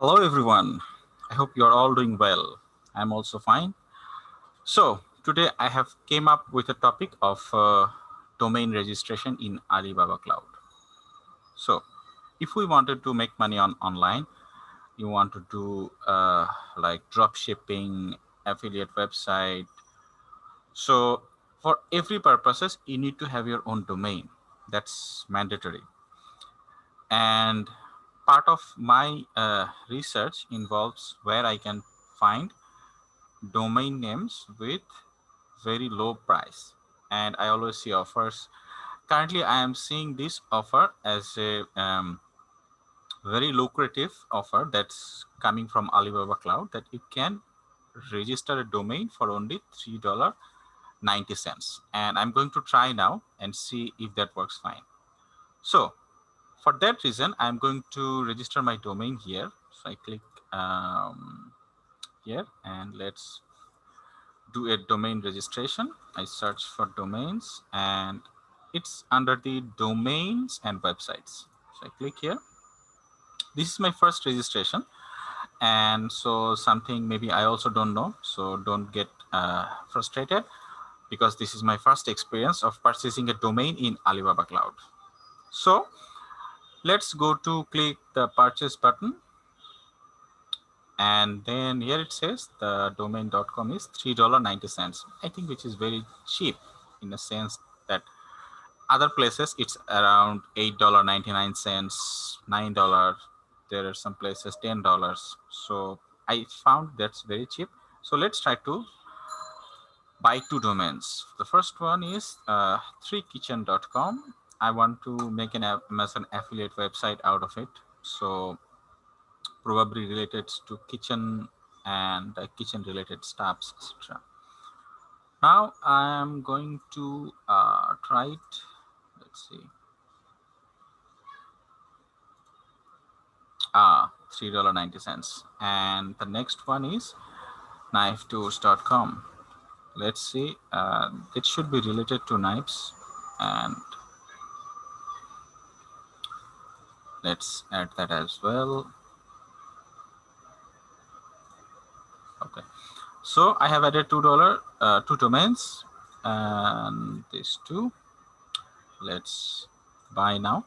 Hello, everyone. I hope you are all doing well. I'm also fine. So today I have came up with a topic of uh, domain registration in Alibaba Cloud. So if we wanted to make money on online, you want to do uh, like drop shipping, affiliate website. So for every purposes, you need to have your own domain. That's mandatory. And part of my uh, research involves where I can find domain names with very low price. And I always see offers. Currently, I am seeing this offer as a um, very lucrative offer that's coming from Alibaba Cloud that you can register a domain for only $3.90. And I'm going to try now and see if that works fine. So for that reason, I'm going to register my domain here. So I click um, here and let's do a domain registration. I search for domains and it's under the domains and websites. So I click here. This is my first registration. And so something maybe I also don't know. So don't get uh, frustrated because this is my first experience of purchasing a domain in Alibaba Cloud. So let's go to click the purchase button. And then here it says the domain.com is $3.90 i think which is very cheap in the sense that other places it's around $8.99 $9 there are some places $10 so i found that's very cheap. So let's try to buy two domains. The first one is uh, 3kitchen.com I want to make an Amazon affiliate website out of it. So probably related to kitchen and uh, kitchen related stuffs, etc. Now I am going to uh, try it. Let's see. Ah, $3.90. And the next one is knifetours.com. Let's see. Uh, it should be related to knives and let's add that as well. Okay. So i have added two dollar uh, two domains and these two. Let's buy now.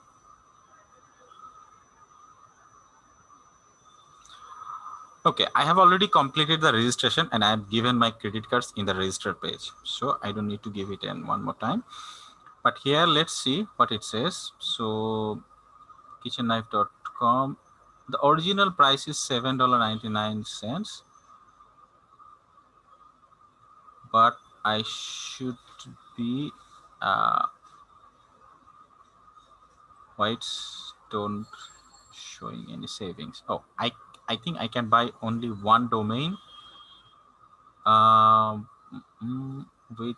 Okay i have already completed the registration and i have given my credit cards in the register page. So i don't need to give it in one more time. But here let's see what it says. So kitchenknife.com the original price is seven dollar 99 cents. But i should be uh white don't showing any savings. Oh i i think i can buy only one domain. Um mm, with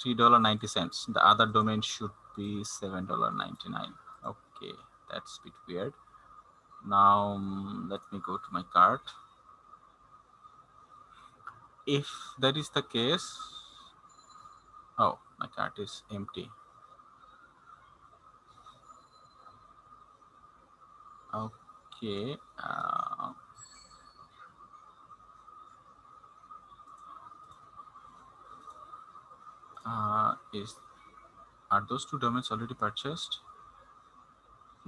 three dollar 90 cents. The other domain should be seven dollar 99 okay that's a bit weird. Now um, let me go to my cart if that is the case oh my cart is empty. Okay uh, uh, is are those two domains already purchased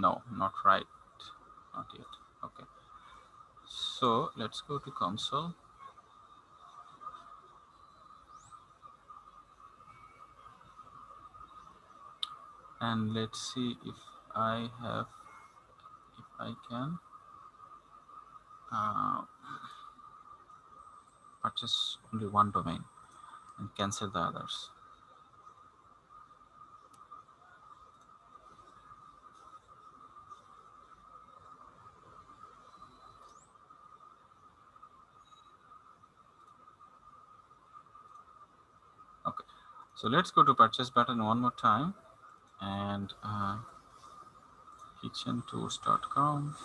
no not right. Not yet. Okay. So let's go to console. And let's see if I have if I can uh, purchase only one domain and cancel the others So let's go to purchase button one more time and uh, kitchentours.com.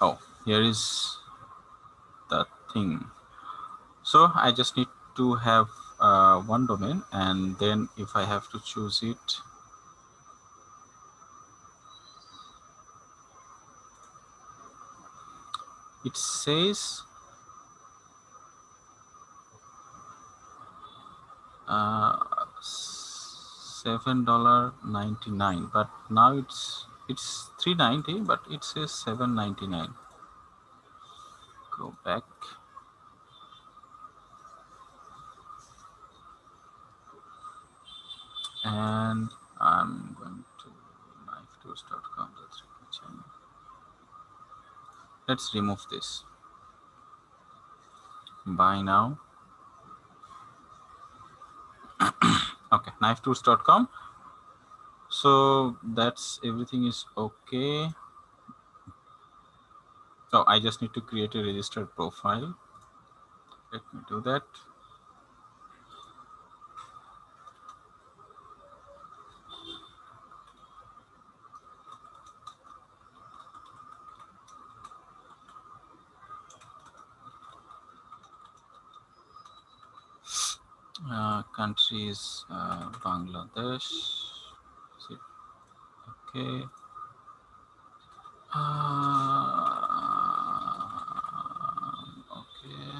Oh, here is the thing. So I just need to have uh, one domain and then if I have to choose it it says seven dollar ninety nine but now it's it's 390 but it says 799 go back. And I'm going to knifetools.com let's remove this. Buy now okay knifetools.com so that's everything is okay. So i just need to create a registered profile. Let me do that uh, country is uh, Bangladesh. Okay. Uh, okay.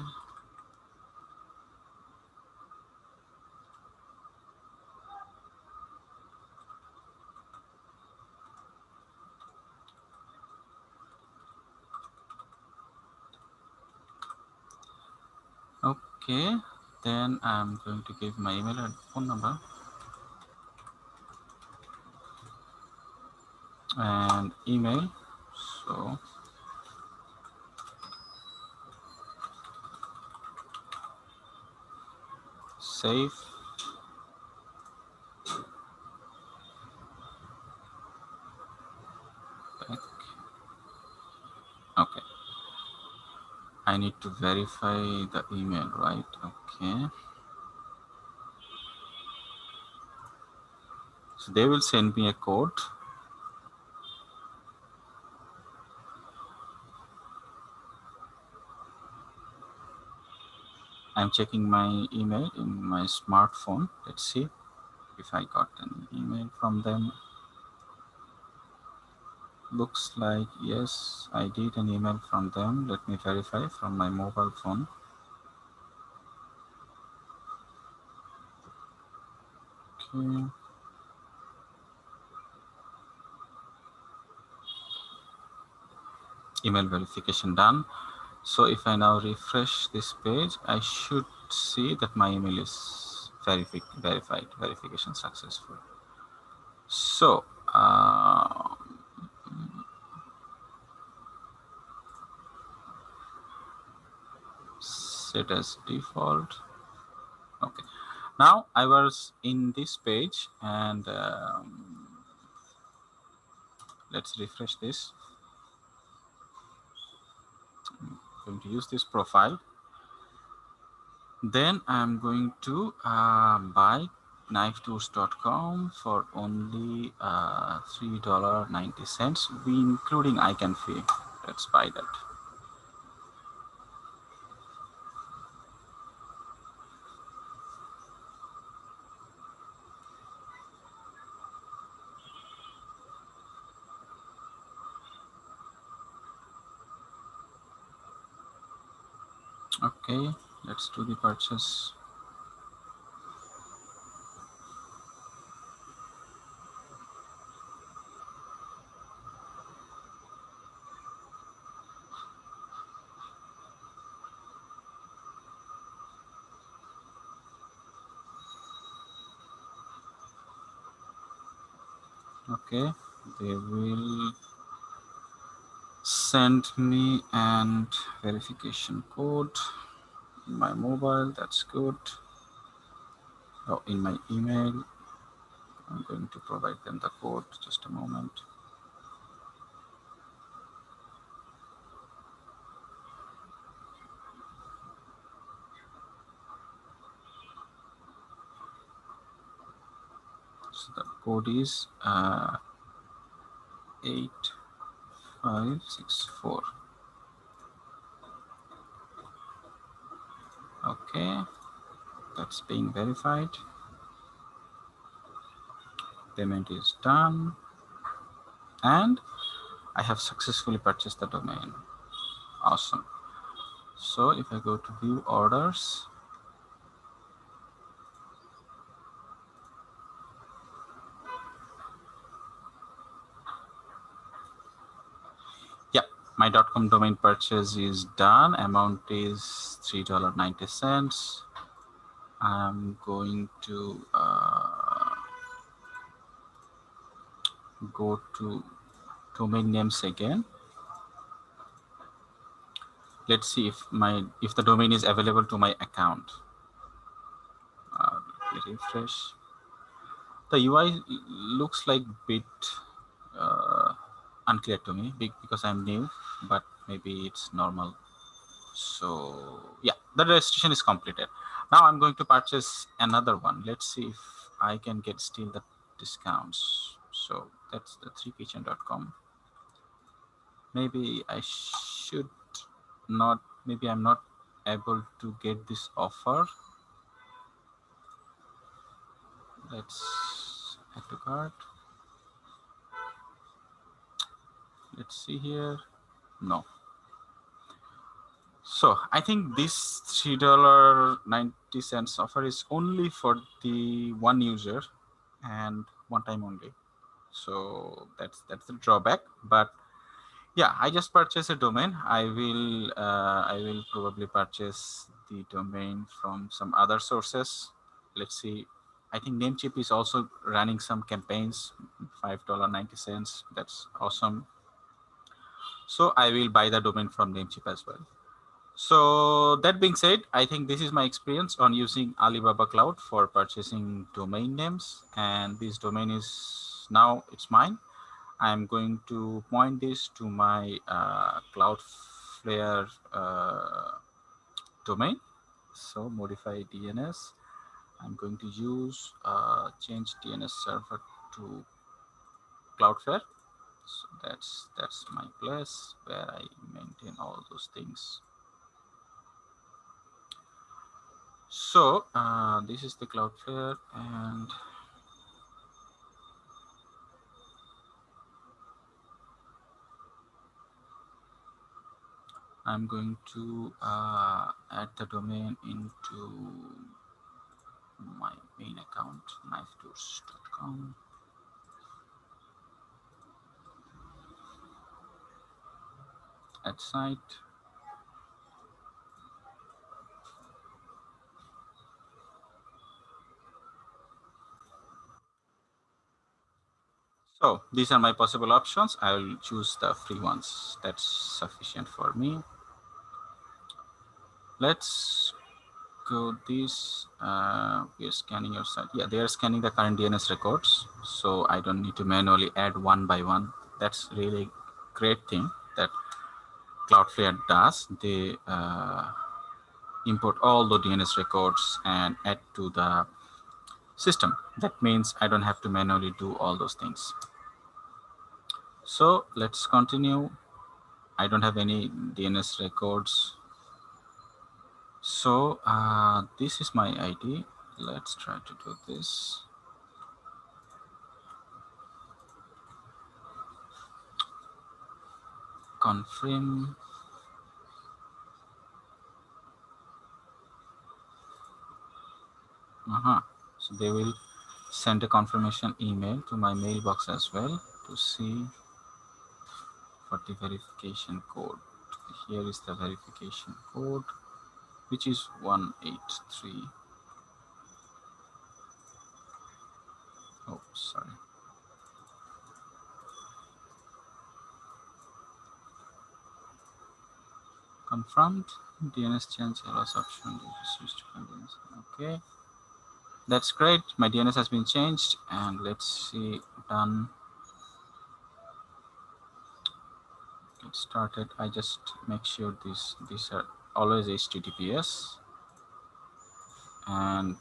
Okay then I'm going to give my email and phone number. And email so. Save back okay I need to verify the email right? Okay. So they will send me a code. I'm checking my email in my smartphone. Let's see if I got an email from them looks like yes I did an email from them. Let me verify from my mobile phone. Okay. Email verification done. So if I now refresh this page I should see that my email is verified verified verification successful. So uh, set as default. Okay. Now I was in this page and um, let's refresh this. I'm going to use this profile. Then I'm going to uh, buy knifetools.com for only uh, $3.90 we including ICANN fee let's buy that okay do the purchase. Okay they will send me and verification code my mobile that's good. Oh in my email i'm going to provide them the code just a moment. So the code is uh, 8564 okay. That's being verified. Payment is done. And I have successfully purchased the domain. Awesome. So if i go to view orders my .com domain purchase is done. Amount is $3.90. I'm going to uh, go to domain names again. Let's see if my if the domain is available to my account. Uh, refresh. The UI looks like bit uh, unclear to me because I'm new, but maybe it's normal. So yeah, the registration is completed. Now I'm going to purchase another one. Let's see if I can get still the discounts. So that's the 3kitchen.com. Maybe I should not, maybe I'm not able to get this offer. Let's add to cart. let's see here no. So i think this three dollar 90 cents offer is only for the one user and one time only. So that's that's the drawback. But yeah i just purchased a domain. I will uh, i will probably purchase the domain from some other sources. Let's see. I think namecheap is also running some campaigns five dollar 90 cents. That's awesome so I will buy the domain from Namecheap as well. So that being said, I think this is my experience on using Alibaba Cloud for purchasing domain names. And this domain is now it's mine. I'm going to point this to my uh, Cloudflare uh, domain. So modify DNS. I'm going to use uh, change DNS server to Cloudflare so that's that's my place where I maintain all those things. So uh, this is the Cloudflare and I'm going to uh, add the domain into my main account knifetours.com site. So these are my possible options. I will choose the free ones. That's sufficient for me. Let's go this. Uh, we are scanning your site. Yeah, they are scanning the current DNS records. So I don't need to manually add one by one. That's really great thing that Cloudflare does, they uh, import all the DNS records and add to the system. That means I don't have to manually do all those things. So let's continue. I don't have any DNS records. So uh, this is my ID. Let's try to do this. Confirm. Uh -huh. so they will send a confirmation email to my mailbox as well to see for the verification code. Here is the verification code which is 183 oh sorry confirmed. DNS change allows option okay. That's great. My DNS has been changed and let's see done. Get started. I just make sure these these are always HTTPS and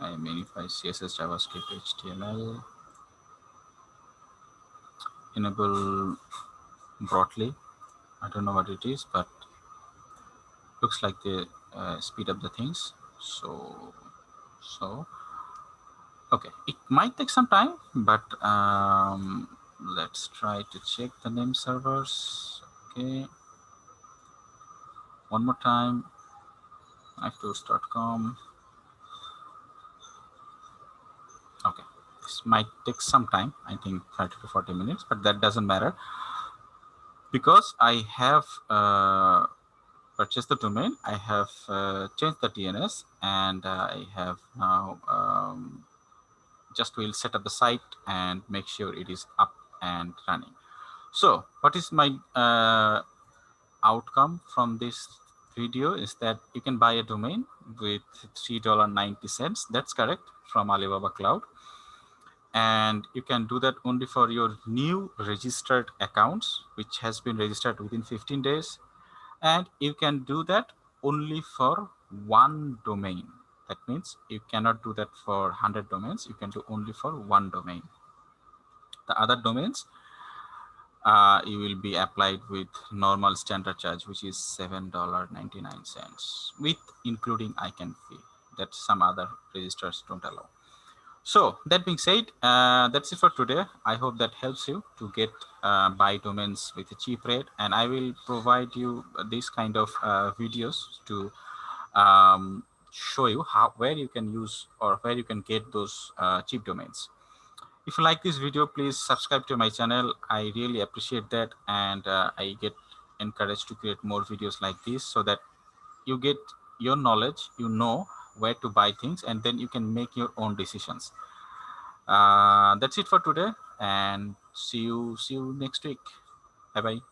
I minify CSS JavaScript HTML enable Brotli I don't know what it is, but looks like they uh, speed up the things. So, so, okay, it might take some time, but um, let's try to check the name servers. Okay. One more time. iTools.com. Okay. This might take some time. I think 30 to 40 minutes, but that doesn't matter because I have uh, purchased the domain, I have uh, changed the DNS and I have now um, just will set up the site and make sure it is up and running. So what is my uh, outcome from this video is that you can buy a domain with $3.90. That's correct from Alibaba Cloud. And you can do that only for your new registered accounts, which has been registered within 15 days. And you can do that only for one domain. That means you cannot do that for 100 domains. You can do only for one domain. The other domains, uh, you will be applied with normal standard charge, which is $7.99 with including ICANN fee that some other registers don't allow. So that being said, uh, that's it for today. I hope that helps you to get uh, buy domains with a cheap rate. And I will provide you this kind of uh, videos to um, show you how where you can use or where you can get those uh, cheap domains. If you like this video, please subscribe to my channel. I really appreciate that. And uh, I get encouraged to create more videos like this so that you get your knowledge, you know where to buy things, and then you can make your own decisions. Uh, that's it for today and see you see you next week. Bye bye.